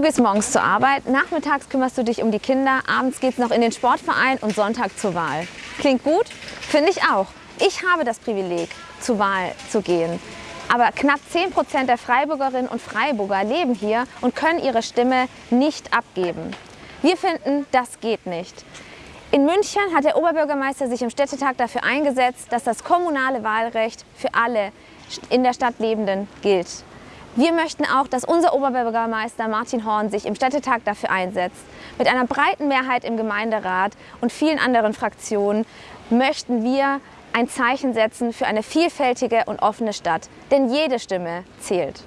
Du gehst morgens zur Arbeit, nachmittags kümmerst du dich um die Kinder, abends geht's noch in den Sportverein und Sonntag zur Wahl. Klingt gut? Finde ich auch. Ich habe das Privileg, zur Wahl zu gehen. Aber knapp 10 Prozent der Freiburgerinnen und Freiburger leben hier und können ihre Stimme nicht abgeben. Wir finden, das geht nicht. In München hat der Oberbürgermeister sich im Städtetag dafür eingesetzt, dass das kommunale Wahlrecht für alle in der Stadt Lebenden gilt. Wir möchten auch, dass unser Oberbürgermeister Martin Horn sich im Städtetag dafür einsetzt. Mit einer breiten Mehrheit im Gemeinderat und vielen anderen Fraktionen möchten wir ein Zeichen setzen für eine vielfältige und offene Stadt. Denn jede Stimme zählt.